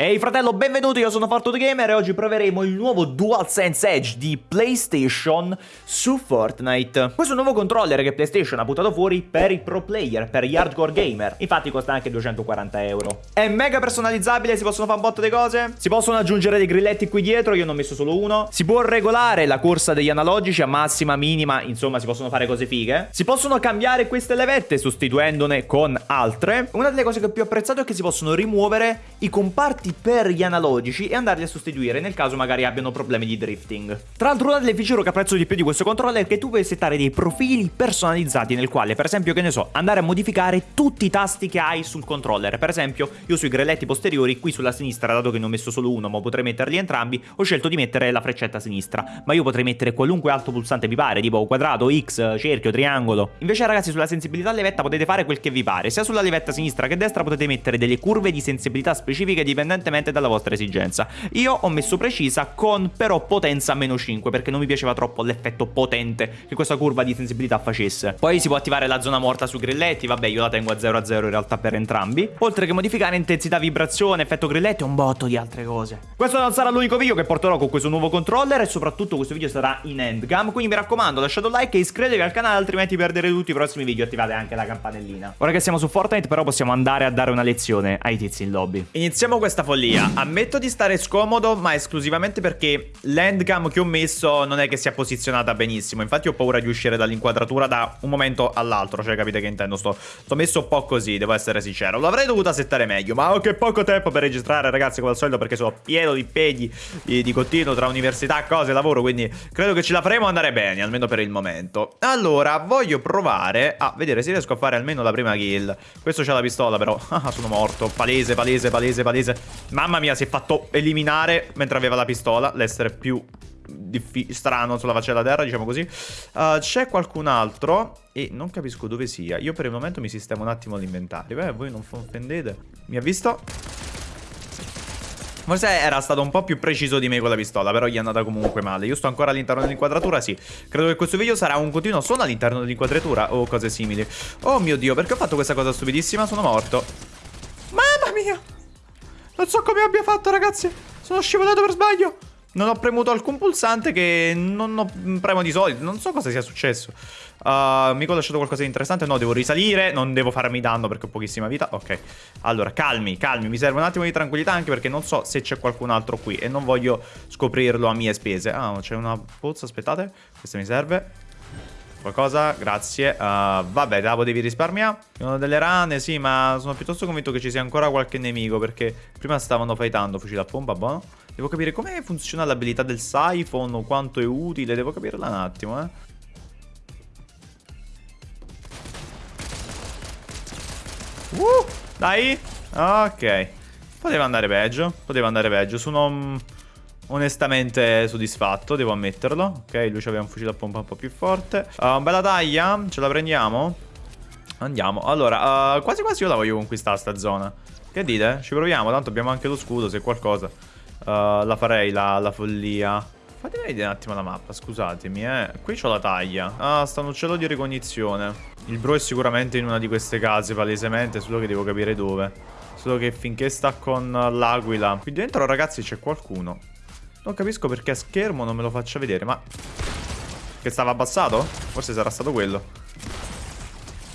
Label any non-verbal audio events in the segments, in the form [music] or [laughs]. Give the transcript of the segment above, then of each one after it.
Ehi fratello, benvenuto, io sono Fortune Gamer e oggi proveremo il nuovo DualSense Edge di PlayStation su Fortnite. Questo è un nuovo controller che PlayStation ha buttato fuori per i pro player, per gli hardcore gamer. Infatti costa anche 240 euro. È mega personalizzabile, si possono fare un botto di cose. Si possono aggiungere dei grilletti qui dietro, io ne ho messo solo uno. Si può regolare la corsa degli analogici a massima, minima, insomma si possono fare cose fighe. Si possono cambiare queste levette sostituendone con altre. Una delle cose che ho più apprezzato è che si possono rimuovere i comparti per gli analogici e andarli a sostituire nel caso magari abbiano problemi di drifting. Tra l'altro una delle feature che apprezzo di più di questo controller è che tu puoi settare dei profili personalizzati nel quale per esempio che ne so andare a modificare tutti i tasti che hai sul controller. Per esempio io sui grelletti posteriori qui sulla sinistra dato che ne ho messo solo uno ma potrei metterli entrambi ho scelto di mettere la freccetta sinistra ma io potrei mettere qualunque altro pulsante vi pare tipo quadrato, X, cerchio, triangolo. Invece ragazzi sulla sensibilità levetta potete fare quel che vi pare sia sulla levetta sinistra che destra potete mettere delle curve di sensibilità specifiche dipendenti indipendentemente dalla vostra esigenza. Io ho messo precisa con però potenza meno 5 perché non mi piaceva troppo l'effetto potente che questa curva di sensibilità facesse. Poi si può attivare la zona morta sui grilletti, vabbè io la tengo a 0 a 0 in realtà per entrambi. Oltre che modificare intensità vibrazione, effetto grilletti e un botto di altre cose. Questo non sarà l'unico video che porterò con questo nuovo controller e soprattutto questo video sarà in endgame, quindi mi raccomando lasciate un like e iscrivetevi al canale altrimenti perderete tutti i prossimi video attivate anche la campanellina. Ora che siamo su Fortnite però possiamo andare a dare una lezione ai tizi in lobby. Iniziamo questa follia. Ammetto di stare scomodo, ma esclusivamente perché l'endcam che ho messo non è che sia posizionata benissimo. Infatti ho paura di uscire dall'inquadratura da un momento all'altro, cioè capite che intendo? Sto, sto messo un po' così, devo essere sincero. L'avrei dovuta settare meglio, ma ho che poco tempo per registrare, ragazzi, come al solito, perché sono pieno di impegni di, di continuo tra università, cose, lavoro, quindi credo che ce la faremo andare bene, almeno per il momento. Allora, voglio provare a vedere se riesco a fare almeno la prima kill. Questo c'ha la pistola, però. [laughs] Ah, sono morto. Palese, palese, palese, palese. Mamma mia, si è fatto eliminare mentre aveva la pistola. L'essere più strano sulla faccia della terra, diciamo così. Uh, C'è qualcun altro e non capisco dove sia. Io per il momento mi sistemo un attimo l'inventario. Beh, voi non offendete. Mi ha visto? Forse era stato un po' più preciso di me con la pistola, però gli è andata comunque male. Io sto ancora all'interno dell'inquadratura, sì. Credo che questo video sarà un continuo suono all'interno dell'inquadratura o cose simili. Oh mio Dio, perché ho fatto questa cosa stupidissima? Sono morto. Mamma mia! Non so come abbia fatto, ragazzi. Sono scivolato per sbaglio. Non ho premuto alcun pulsante che non ho premo di solito. Non so cosa sia successo. Uh, mica ho lasciato qualcosa di interessante. No, devo risalire. Non devo farmi danno perché ho pochissima vita. Ok. Allora, calmi, calmi. Mi serve un attimo di tranquillità anche perché non so se c'è qualcun altro qui. E non voglio scoprirlo a mie spese. Ah, c'è una pozza. Aspettate. Questa mi serve. Qualcosa? Grazie. Uh, vabbè, la potevi risparmiare. Sono delle rane, sì, ma sono piuttosto convinto che ci sia ancora qualche nemico perché prima stavano fightando. Fucile a pompa, buono. Devo capire come funziona l'abilità del siphon, quanto è utile. Devo capirla un attimo, eh. Uh, dai. Ok. Poteva andare peggio. Poteva andare peggio. Sono onestamente soddisfatto, devo ammetterlo. Ok, lui aveva un fucile a pompa un po' più forte. Uh, bella taglia, ce la prendiamo? Andiamo. Allora, uh, quasi quasi io la voglio conquistare sta zona. Che dite? Ci proviamo, tanto abbiamo anche lo scudo, se qualcosa. Uh, la farei, la, la follia. Fatemi vedere un attimo la mappa, scusatemi, eh. Qui c'ho la taglia. Ah, sta un uccello di ricognizione. Il bro è sicuramente in una di queste case, palesemente, solo che devo capire dove. Solo che finché sta con l'aquila. Qui dentro, ragazzi, c'è qualcuno. Non capisco perché a schermo non me lo faccia vedere, ma... Che stava abbassato? Forse sarà stato quello.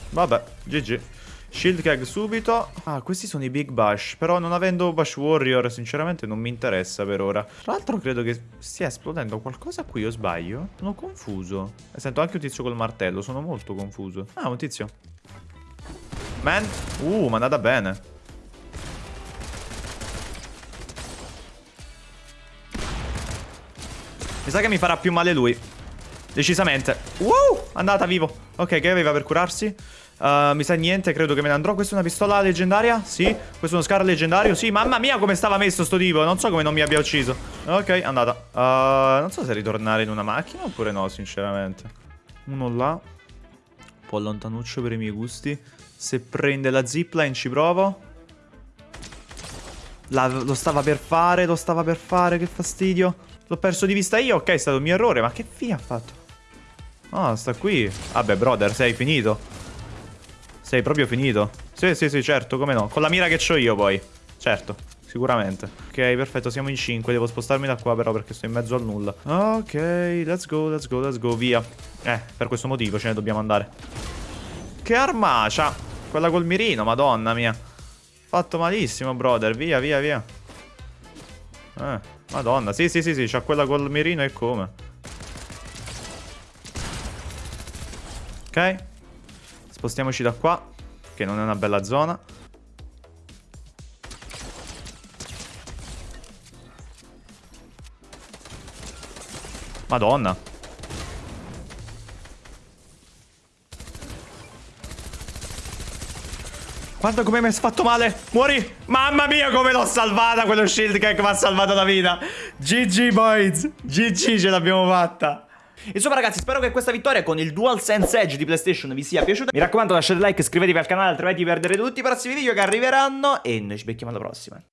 Vabbè, GG. Shield Keg subito. Ah, questi sono i Big Bash. Però non avendo Bash Warrior, sinceramente non mi interessa per ora. Tra l'altro credo che stia esplodendo qualcosa qui, o sbaglio? Sono confuso. E sento anche un tizio col martello, sono molto confuso. Ah, un tizio. Man. Uh, ma è andata bene. Mi sa che mi farà più male lui. Decisamente. Wow, andata vivo. Ok, che aveva per curarsi? Uh, mi sa niente, credo che me ne andrò. Questa è una pistola leggendaria? Sì. Questo è uno scar leggendario? Sì. Mamma mia come stava messo sto tipo. Non so come non mi abbia ucciso. Ok, andata. Uh, non so se ritornare in una macchina oppure no, sinceramente. Uno là. Un po' lontanuccio per i miei gusti. Se prende la zipline ci provo. La, lo stava per fare, lo stava per fare, che fastidio. L'ho perso di vista io, ok, è stato il mio errore, ma che fine ha fatto? Ah, sta qui. Vabbè, brother, sei finito. Sei proprio finito. Sì, sì, sì, certo, come no. Con la mira che ho io, poi. Certo. sicuramente. Ok, perfetto, siamo in 5. Devo spostarmi da qua però perché sto in mezzo al nulla. Ok, let's go, let's go, let's go, via. Eh, per questo motivo ce ne dobbiamo andare. Che armacia! Quella col mirino, madonna mia. Fatto malissimo, brother. Via, via, via. Eh, madonna. Sì, sì, sì, sì, c'ha quella col mirino e come. Ok. Spostiamoci da qua, che non è una bella zona. Madonna. Guarda come mi hai fatto male. Muori. Mamma mia come l'ho salvata quello shield che mi ha salvato la vita. GG boys. GG ce l'abbiamo fatta. Insomma ragazzi spero che questa vittoria con il DualSense Edge di PlayStation vi sia piaciuta Mi raccomando lasciate like, iscrivetevi al canale altrimenti perderete tutti i prossimi video che arriveranno E noi ci becchiamo alla prossima